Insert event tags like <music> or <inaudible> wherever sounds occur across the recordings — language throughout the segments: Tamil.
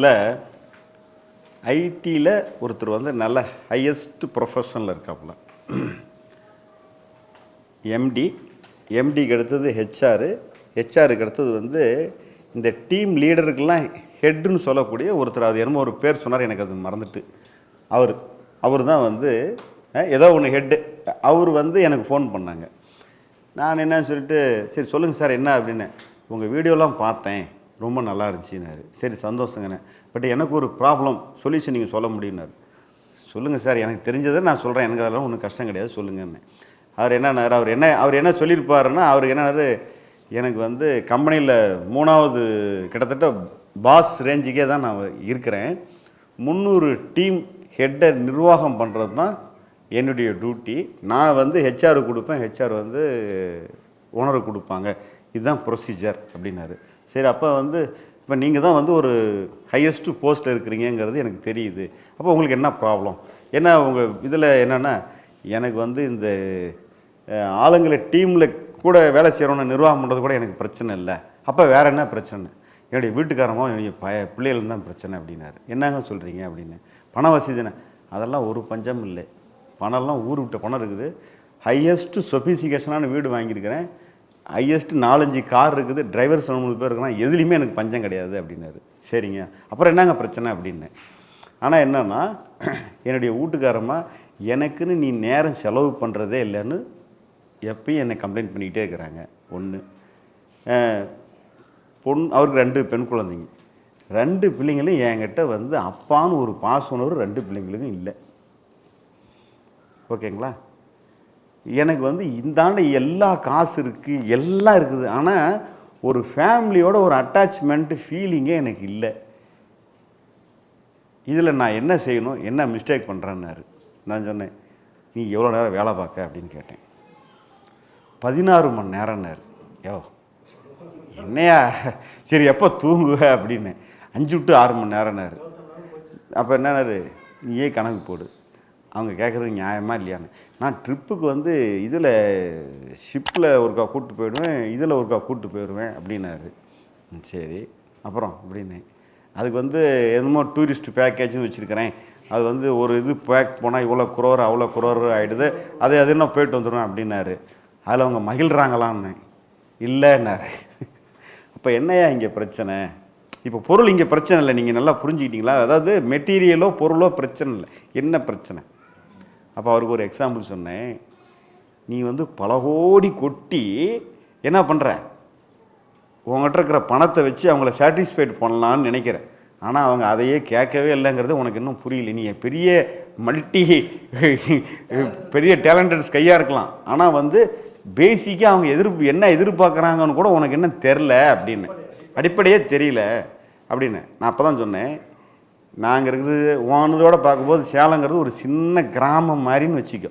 யூஎஸில் ஐடியில் ஒருத்தர் வந்து நல்ல ஹையஸ்ட் ப்ரொஃபஷனில் இருக்காப்புல. எம்டி எம்டிக்கு அடுத்தது ஹெச்ஆர் ஹெச்ஆருக்கு அடுத்தது வந்து இந்த டீம் லீடருக்கெல்லாம் ஹெட்டுன்னு சொல்லக்கூடிய ஒருத்தர் அது என்னமோ ஒரு பேர் சொன்னார் எனக்கு அது மறந்துட்டு. அவர் அவர் தான் வந்து ஏதோ ஒன்று ஹெட்டு அவர் வந்து எனக்கு ஃபோன் பண்ணாங்க. நான் என்ன சொல்லிட்டு சரி சொல்லுங்கள் சார் என்ன அப்படின்னு. உங்கள் வீடியோலாம் பார்த்தேன். ரொம்ப நல்லா இருந்துச்சுன்னாரு. சரி சந்தோஷங்கண்ணே. பட் எனக்கு ஒரு ப்ராப்ளம் சொல்யூஷன் நீங்கள் சொல்ல முடியும்னாரு. சொல்லுங்கள் சார் எனக்கு தெரிஞ்சதை நான் சொல்கிறேன் எனக்கு அதெல்லாம் ஒன்றும் கஷ்டம் கிடையாது சொல்லுங்கன்னு. அவர் என்னன்னாரு அவர் என்ன அவர் என்ன சொல்லியிருப்பாருன்னா அவருக்கு என்னன்னாரு எனக்கு வந்து கம்பெனியில் மூணாவது கிட்டத்தட்ட பாஸ் ரேஞ்சுக்கே தான் நான் இருக்கிறேன். முந்நூறு டீம் ஹெட்டை நிர்வாகம் பண்ணுறது தான் என்னுடைய டியூட்டி. நான் வந்து ஹெச்ஆர் கொடுப்பேன் ஹெச்ஆர் வந்து ஓனருக்கு கொடுப்பாங்க. இதுதான் ப்ரொசீஜர் அப்படின்னாரு. சரி அப்போ வந்து இப்போ நீங்கள் தான் வந்து ஒரு ஹையஸ்ட்டு போஸ்ட்டில் இருக்கிறீங்கங்கிறது எனக்கு தெரியுது. அப்போ உங்களுக்கு என்ன ப்ராப்ளம் ஏன்னா உங்கள் இதில் என்னென்னா எனக்கு வந்து இந்த ஆளுங்களை டீமில் கூட வேலை செய்கிறவன நிர்வாகம் பண்ணுறது கூட எனக்கு பிரச்சனை இல்லை. அப்போ வேறு என்ன பிரச்சனை? என்னுடைய வீட்டுக்காரமோ என்னுடைய பய பிள்ளைகளும் தான் பிரச்சனை அப்படின்னாரு. என்னங்க சொல்கிறீங்க அப்படின்னு. பண வசதினே அதெல்லாம் ஒரு பஞ்சம் இல்லை. பணம்லாம் ஊர் விட்ட பணம் இருக்குது. ஹையஸ்ட்டு சொஃபிசிகேஷனான வீடு வாங்கியிருக்கிறேன். ஹையஸ்ட் நாலஞ்சு கார் இருக்குது டிரைவர் மூணு பேர் இருக்கிறான் எதுலேயுமே எனக்கு பஞ்சம் கிடையாது அப்படின்னாரு. சரிங்க. அப்புறம் என்னங்க பிரச்சனை அப்படின்னு. ஆனால் என்னென்னா <clears throat> என்னுடைய வீட்டுக்காரமாக எனக்குன்னு நீ நேரம் செலவு பண்ணுறதே இல்லைன்னு எப்பயும் என்னை கம்ப்ளைண்ட் பண்ணிக்கிட்டே இருக்கிறாங்க. ஒன்று பொண் அவருக்கு ரெண்டு பெண் குழந்தைங்க. ரெண்டு பிள்ளைங்களும் என்கிட்ட வந்து அப்பான்னு ஒரு பாசனவர் ரெண்டு பிள்ளைங்களுக்கும் இல்லை. ஓகேங்களா? எனக்கு வந்து இந்தாண்ட எல்லா காசு இருக்குது எல்லாம் இருக்குது. ஆனால் ஒரு ஃபேமிலியோட ஒரு அட்டாச்மெண்ட்டு ஃபீலிங்கே எனக்கு இல்லை. இதில் நான் என்ன செய்யணும் என்ன மிஸ்டேக் பண்ணுறேன்னாரு நான் சொன்னேன் நீ எவ்வளோ நேரம் வேலை பார்க்க? அப்படின்னு கேட்டேன். பதினாறு மணி நேரம்னாரு. யோ என்னையா? சரி எப்போ தூங்குவ? அப்படின்னு. அஞ்சு டு ஆறு மணி நேரம்னாரு. அப்போ என்னன்னாரு? நீயே கணக்கு போடு. அவங்க கேட்குறது நியாயமாக இல்லையான்னு. நான் ட்ரிப்புக்கு வந்து இதில் ஷிப்பில் ஒருக்கா கூப்பிட்டு போயிடுவேன் இதில் ஒருக்கா கூப்பிட்டு போயிடுவேன் அப்படின்னாரு. சரி அப்புறம் அப்படின்னு. அதுக்கு வந்து என்னமோ டூரிஸ்ட் பேக்கேஜும் வச்சுருக்கிறேன். அது வந்து ஒரு இது பேக் போனால் இவ்வளோ குரோர் அவ்வளோ குரோர் ஆகிடுது அது அது என்ன போயிட்டு வந்துடும் அப்படின்னாரு. அதில் அவங்க மகிழ்கிறாங்களான்னு இல்லைன்னாரு. அப்போ என்னையா இங்கே பிரச்சனை? இப்போ பொருள் இங்கே பிரச்சனை இல்லை. நீங்கள் நல்லா புரிஞ்சுக்கிட்டீங்களா? அதாவது மெட்டீரியலோ பொருளோ பிரச்சனை இல்லை. என்ன பிரச்சனை? அப்போ அவருக்கு ஒரு எக்ஸாம்பிள் சொன்னேன். நீ வந்து பல கோடி கொட்டி என்ன பண்ணுற உங்கள்கிட்ட இருக்கிற பணத்தை வச்சு அவங்கள சாட்டிஸ்ஃபைட் பண்ணலான்னு நினைக்கிறேன். ஆனால் அவங்க அதையே கேட்கவே இல்லைங்கிறது உனக்கு இன்னும் புரியல. நீ பெரிய மல்டி பெரிய டேலண்டட் கையாக இருக்கலாம். ஆனால் வந்து பேசிக்காக அவங்க எதிர்ப்பு என்ன எதிர்பார்க்குறாங்கன்னு கூட உனக்கு என்ன தெரில அப்படின்னு. அடிப்படையே தெரியல அப்படின்னு. நான் அப்போ தான் சொன்னேன். நாங்கள் இருக்கிறது வானதோட பார்க்கும்போது சேலங்கிறது ஒரு சின்ன கிராமம் மாதிரின்னு வச்சுக்கோ.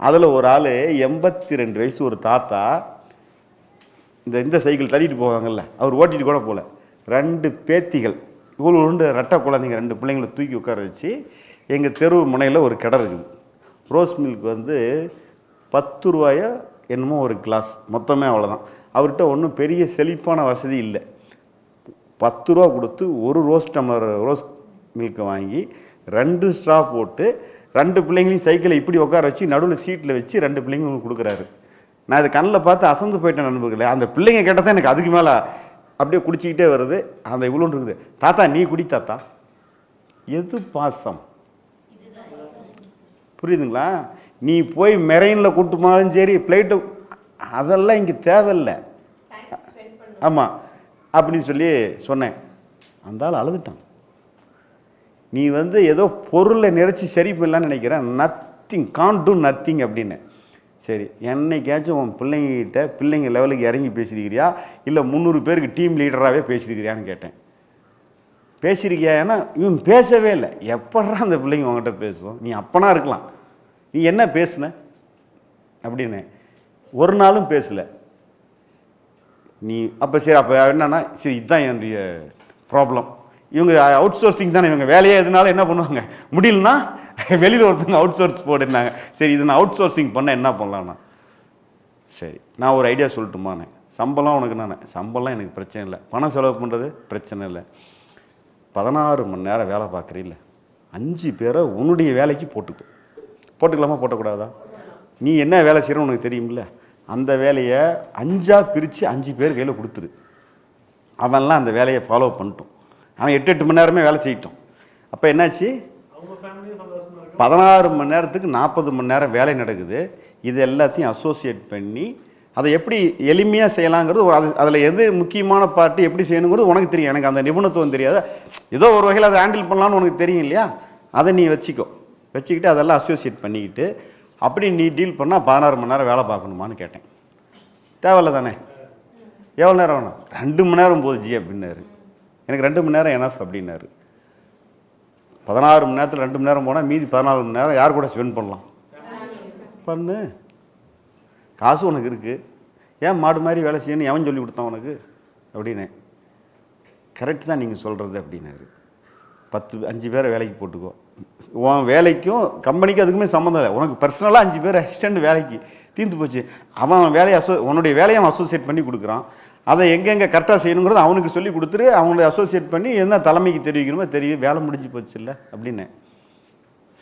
அதில் ஒரு ஆள் எண்பத்தி ரெண்டு வயசு ஒரு தாத்தா இந்த இந்த சைக்கிள் தள்ளிட்டு போவாங்கல்ல அவர் ஓட்டிகிட்டு கூட போகல ரெண்டு பேத்திகள் இவ்வளோ ரெண்டு ரெட்டை குழந்தைங்க ரெண்டு பிள்ளைங்களை தூக்கி உட்கார வச்சு எங்கள் தெரு முனையில் ஒரு கடை இருக்குது. ரோஸ் மில்க் வந்து பத்து ரூபாயோ என்னமோ ஒரு கிளாஸ் மொத்தமே அவ்வளோதான் அவர்கிட்ட ஒன்றும் பெரிய செழிப்பான வசதி இல்லை. பத்து ரூபா கொடுத்து ஒரு ரோஸ் டம்ளர் ரோஸ் மில்க்கை வாங்கி ரெண்டு ஸ்ட்ரா போட்டு ரெண்டு பிள்ளைங்களையும் சைக்கிளை இப்படி உட்கார வச்சு நடுவில் சீட்டில் வச்சு ரெண்டு பிள்ளைங்களும் கொடுக்குறாரு. நான் இது கண்ணில் பார்த்து அசந்து போயிட்டேன் நண்பர்களே. அந்த பிள்ளைங்க கேட்டதான் எனக்கு அதுக்கு மேலே அப்படியே குடிச்சிக்கிட்டே வருது. அந்த இவ்வளோன்னு இருக்குது. தாத்தா நீ குடி தாத்தா. எது பாசம்? புரியுதுங்களா? நீ போய் மெரெயினில் கூட்டு போனாலும் சரி ஃப்ளைட்டு அதெல்லாம் இங்கே தேவையில்லை. ஆமாம் அப்படின்னு சொல்லி சொன்னேன். அந்த ஆள் அழுதுட்டான். நீ வந்து ஏதோ பொருளை நிறைச்சி சரி பண்ணலான்னு நினைக்கிறேன் நத்திங் கான் டூ நத்திங் அப்படின்னு. சரி என்னைக்காச்சும் உன் பிள்ளைங்கிட்ட பிள்ளைங்க லெவலுக்கு இறங்கி பேசியிருக்கிறியா இல்லை முந்நூறு பேருக்கு டீம் லீடராகவே பேசியிருக்கிறியான்னு கேட்டேன். பேசியிருக்கியா ஏன்னா இவன் பேசவே இல்லை. எப்படா அந்த பிள்ளைங்க உங்ககிட்ட பேசும்? நீ அப்பனா இருக்கலாம். நீ என்ன பேசுன? அப்படின்னு. ஒரு நாளும் பேசலை. நீ அப்போ சரி அப்போ என்னன்னா சரி இதுதான் என்னுடைய ப்ராப்ளம் இவங்க அவுட் சோர்சிங் தானே இவங்க வேலையே எதுனாலும் என்ன பண்ணுவாங்க? முடியலன்னா வெளியில் ஒருத்தவங்க அவுட் சோர்ஸ் போட்டுருந்தாங்க. சரி இது நான் அவுட் சோர்சிங் பண்ண என்ன பண்ணலாம்னா? சரி நான் ஒரு ஐடியா சொல்லட்டுமாண்ணே சம்பளம் உனக்கு நான் சம்பளம் எனக்கு பிரச்சனை இல்லை. பணம் செலவு பண்ணுறது பிரச்சனை இல்லை. பதினாறு மணி நேரம் வேலை பார்க்குறீல்ல. அஞ்சு பேரை உன்னுடைய வேலைக்கு போட்டுக்கோ. போட்டுக்கலாமா போட்டக்கூடாதா? நீ என்ன வேலை செய்கிறோம் உனக்கு தெரியும்ல. அந்த வேலையை அஞ்சாக பிரித்து அஞ்சு பேர் கையில் கொடுத்துரு. அவன்லாம் அந்த வேலையை ஃபாலோ பண்ணிட்டோம். அவன் எட்டு எட்டு மணி நேரமே வேலை செய்யட்டும். அப்போ என்னாச்சு? பதினாறு மணி நேரத்துக்கு நாற்பது மணி நேரம் வேலை நடக்குது. இது எல்லாத்தையும் அசோசியேட் பண்ணி அதை எப்படி எளிமையாக செய்யலாங்கிறது ஒரு அது அதில் எது முக்கியமான பார்ட்டு எப்படி செய்யணுங்கிறது உனக்கு தெரியும். எனக்கு அந்த நிபுணத்துவம் தெரியாது. ஏதோ ஒரு வகையில் அதை ஹேண்டில் பண்ணலாம்னு உனக்கு தெரியும் இல்லையா? அதை நீ வச்சுக்கோ. வச்சுக்கிட்டு அதெல்லாம் அசோசியேட் பண்ணிக்கிட்டு அப்படி நீ டீல் பண்ணால் பதினாறு மணி நேரம் வேலை பார்க்கணுமான்னு கேட்டேன். தேவையில்ல தானே? எவ்வளோ நேரம் வேணும் ரெண்டு மணி நேரம் ஜி அப்படின்னாரு. எனக்கு ரெண்டு மணி நேரம் எனஃப் அப்படின்னாரு. பதினாறு மணி நேரத்தில் ரெண்டு மணி நேரம் போனால் மீதி பதினாலு மணி நேரம் யார் கூட ஸ்பெண்ட் பண்ணலாம்? பண்ணு. காசு உனக்கு இருக்குது ஏன் மாடு மாதிரி வேலை செய்யணும் எவன் சொல்லி கொடுத்தான் உனக்கு? அப்படின்னு. கரெக்ட் தான் நீங்கள் சொல்கிறது அப்படின்னாரு. பத்து அஞ்சு பேரை வேலைக்கு போட்டுக்கோ. உன் வேலைக்கும் கம்பெனிக்கும் அதுக்குமே சம்மந்தம் இல்லை. உனக்கு பர்சனலாக அஞ்சு பேர் அசிஸ்டண்ட் வேலைக்கு தீர்ந்து போச்சு. அவன் வேலையை அசோ உன்னுடைய வேலையை அவன் அசோசியேட் பண்ணி கொடுக்குறான். அதை எங்கெங்கே கரெக்டாக செய்யணுங்கிறத அவனுக்கு சொல்லி கொடுத்துரு அவங்கள அசோசியேட் பண்ணி என்ன தலைமைக்கு தெரிவிக்கணுமோ தெரியும் வேலை முடிஞ்சு போச்சு இல்லை அப்படின்னு.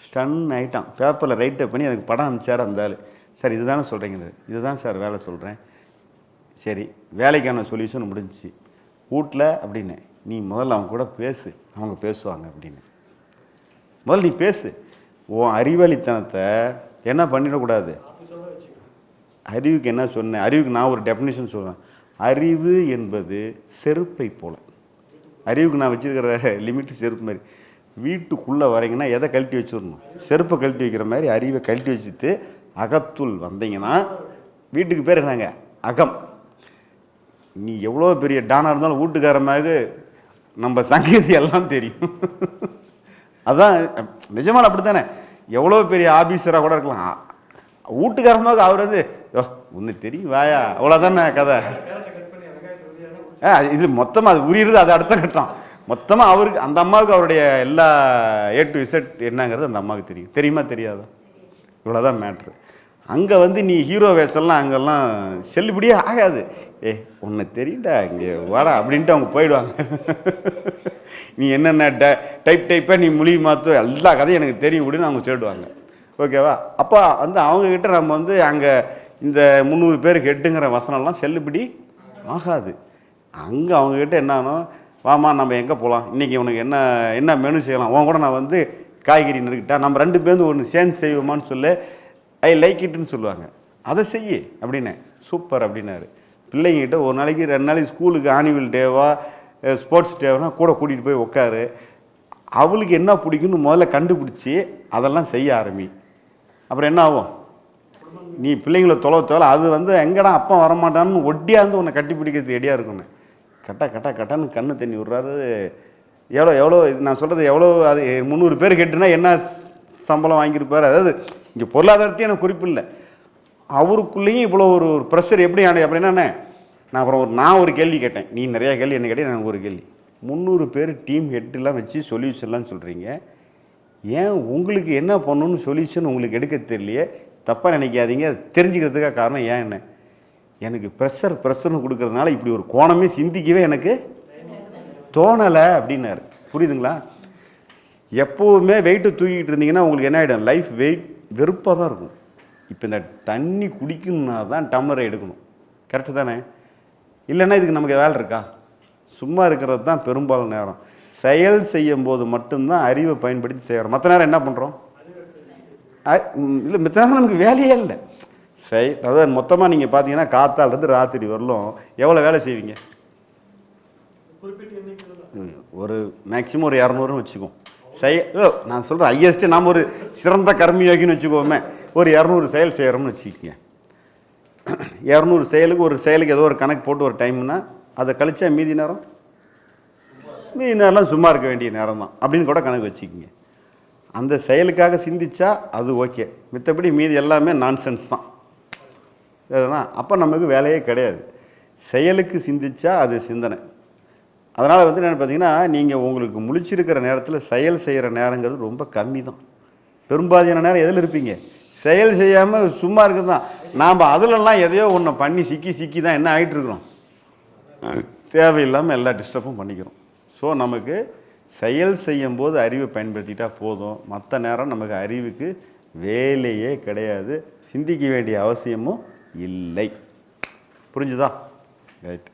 ஸ்டன் ஆயிட்டான். பேப்பரில் ரைட்டை பண்ணி எனக்கு படம் அனுப்பிச்சார் அந்த ஆள். சார் இதுதானே சொல்கிறீங்க இதுதான் சார் வேலை சொல்கிறேன் சரி வேலைக்கான சொல்யூஷன் முடிஞ்சிச்சு. வீட்டில் அப்படின்னு. நீ முதல்ல அவங்க கூட பேசு. அவங்க பேசுவாங்க அப்படின்னு. முதல்ல நீ பேசு. உன் அறிவாளித்தனத்தை என்ன பண்ணிடக்கூடாது? அறிவுக்கு என்ன சொன்னேன் அறிவுக்கு நான் ஒரு டெஃபினேஷன் சொல்கிறேன் அறிவு என்பது செருப்பை போல். அறிவுக்கு நான் வச்சுருக்கிற லிமிட் செருப்பு மாதிரி. வீட்டுக்குள்ளே வரீங்கன்னா எதை கழட்டி வச்சிடணும்? செருப்பை கழட்டி வைக்கிற மாதிரி அறிவை கழட்டி வச்சுட்டு அகத்துள் வந்தீங்கன்னா வீட்டுக்கு பேர் என்னங்க? அகம். நீ எவ்வளோ பெரிய டானாக இருந்தாலும் வீட்டுக்காரமாக நம்ம சங்கதி எல்லாம் தெரியும். அதான் நிஜமான அப்படி தானே எவ்வளோ பெரிய ஆபீஸராக கூட இருக்கலாம். வீட்டுக்காரமாக அவர் வந்து "யோ, ஒன்று தெரியும் வாயா? அவ்வளோதானே கதை. ஆ, இது மொத்தமாக அது உரியது அது அடுத்த கட்டம். மொத்தமாக அவருக்கு அந்த அம்மாவுக்கு அவருடைய எல்லா ஏ டு இசட் என்னங்கிறது அந்த அம்மாவுக்கு தெரியும். தெரியுமா தெரியாதா? இவ்வளோதான் மேட்ரு அங்கே வந்து நீ ஹீரோ வேஷம்லாம் அங்கெல்லாம் செல்லுபடியே ஆகாது. ஏ உன்னை தெரியல இங்கே வாடா அப்படின்ட்டு அவங்க போயிடுவாங்க. நீ என்னென்ன ட டைப் டைப்பாக நீ மொழி மாற்று எல்லா கதையும் எனக்கு தெரியும் அப்படின்னு அவங்க சொல்லிடுவாங்க. ஓகேவா? அப்போ வந்து அவங்கக்கிட்ட நம்ம வந்து அங்கே இந்த முந்நூறு பேருக்கு எட்டுங்கிற வசனம்லாம் செல்லுபடி ஆகாது. அங்கே அவங்கக்கிட்ட என்னன்னா வாமா நம்ம எங்கே போகலாம் இன்றைக்கி உனக்கு என்ன என்ன மெனு செய்யலாம்? உன் கூட நான் வந்து காய்கறி நிறுக்கிட்டா நம்ம ரெண்டு பேருந்து ஒன்று சேர்ந்து செய்வோமான்னு சொல்லு. ஐ லைக் இட்டுன்னு சொல்லுவாங்க. அதை செய்யு அப்படின்னு. சூப்பர் அப்படின்னாரு. பிள்ளைங்கிட்ட ஒரு நாளைக்கு ரெண்டு நாளைக்கு ஸ்கூலுக்கு ஆனுவல் டேவா ஸ்போர்ட்ஸ் டேவானா கூட கூட்டிகிட்டு போய் உட்காரு அவளுக்கு என்ன பிடிக்குன்னு முதல்ல கண்டுபிடிச்சி அதெல்லாம் செய்ய ஆரம்பி. அப்புறம் என்ன ஆகும்? நீ பிள்ளைங்கள தொலை தொலை அது வந்து எங்கடா அப்பா வரமாட்டான்னு ஒட்டியாந்து உன்னை கட்டி பிடிக்கிறது ரெடியாக இருக்கும்னு கட்டா கட்டா கட்டான்னு கண்ணு தண்ணி விட்றாரு. எவ்வளோ எவ்வளோ நான் சொல்கிறது எவ்வளோ அது முந்நூறு பேர் கேட்டுனா என்ன சம்பளம் வாங்கியிருப்பாரு? அதாவது இங்கே பொருளாதாரத்தையும் எனக்கு குறிப்பில்லை. அவருக்குள்ளேயும் இவ்வளோ ஒரு ஒரு ப்ரெஷர் எப்படி ஆனது? அப்படின்னா நான் அப்புறம் ஒரு நான் ஒரு கேள்வி கேட்டேன். நீ நிறையா கேள்வி என்ன கேட்டேன் எனக்கு ஒரு கேள்வி. முந்நூறு பேர் டீம் ஹெட்லாம் வச்சு சொல்யூஷன்லாம் சொல்கிறீங்க ஏன் உங்களுக்கு என்ன பண்ணணும்னு சொல்யூஷன் உங்களுக்கு எடுக்க தெரியலையே? தப்பாக நினைக்காதீங்க. தெரிஞ்சுக்கிறதுக்காக காரணம் ஏன் என்ன? எனக்கு ப்ரெஷர் ப்ரெஷர்னு கொடுக்கறதுனால இப்படி ஒரு கோணமே சிந்திக்கவே எனக்கு தோணலை அப்படின்னாரு. புரியுதுங்களா? எப்போவுமே வெயிட்டு தூக்கிட்டு இருந்தீங்கன்னா உங்களுக்கு என்ன ஆகிடும் லைஃப் வெயிட் வெறுப்பாக தான் இருக்கும். இப்போ இந்த தண்ணி குடிக்கணும்னா தான் டம்ளரை எடுக்கணும். கரெக்டு தானே? இல்லைன்னா இதுக்கு நமக்கு வேலை இருக்கா? சும்மா இருக்கிறது தான் பெரும்பாலும் நேரம். செயல் செய்யும் போது மட்டும்தான் அறிவை பயன்படுத்தி செய்கிறோம் மற்ற நேரம் என்ன பண்ணுறோம் இல்லை மற்ற நேரம் நமக்கு வேலையே இல்லை. செய் அதாவது மொத்தமாக நீங்கள் பார்த்தீங்கன்னா காத்தாலேருந்து ராத்திரி வரலும் எவ்வளோ வேலை செய்வீங்க? ஒரு மேக்ஸிமம் ஒரு இரநூறுன்னு வச்சுக்குவோம் செய் ஓ நான் சொல்கிறேன் ஹையஸ்ட்டு நாம் ஒரு சிறந்த கர்மயோகின்னு வச்சுக்கோமே ஒரு இரநூறு செயல் செய்கிறோம்னு வச்சுக்கோங்க. இரநூறு செயலுக்கு ஒரு செயலுக்கு ஏதோ ஒரு கணக்கு போட்டு ஒரு டைம்னா அதை கழிச்சா மீதி நேரம்? மீதி நேரம்லாம் சும்மா இருக்க வேண்டிய நேரம் தான் அப்படின்னு கூட கணக்கு வச்சுக்கிங்க. அந்த செயலுக்காக சிந்திச்சா அது ஓகே. மித்தபடி மீதி எல்லாமே நான்சென்ஸ் தான். எதுனா அப்போ நமக்கு வேலையே கிடையாது. செயலுக்கு சிந்திச்சா அது சிந்தனை. அதனால் வந்து என்ன பார்த்தீங்கன்னா நீங்கள் உங்களுக்கு முழிச்சிருக்கிற நேரத்தில் செயல் செய்கிற நேரங்கிறது ரொம்ப கம்மி தான் பெரும்பாதியான நேரம் எதில் இருப்பீங்க? செயல் செய்யாமல் சும்மா இருக்கிறது தான். நாம் அதிலெல்லாம் எதையோ ஒன்று பண்ணி சிக்கி சிக்கி தான் என்ன ஆகிட்டு இருக்கிறோம்? தேவையில்லாமல் எல்லா டிஸ்டர்பும் பண்ணிக்கிறோம். ஸோ நமக்கு செயல் செய்யும்போது அறிவை பயன்படுத்திட்டா போதும். மற்ற நேரம் நமக்கு அறிவுக்கு வேலையே கிடையாது. சிந்திக்க வேண்டிய அவசியமும் இல்லை. புரிஞ்சுதா? ரைட்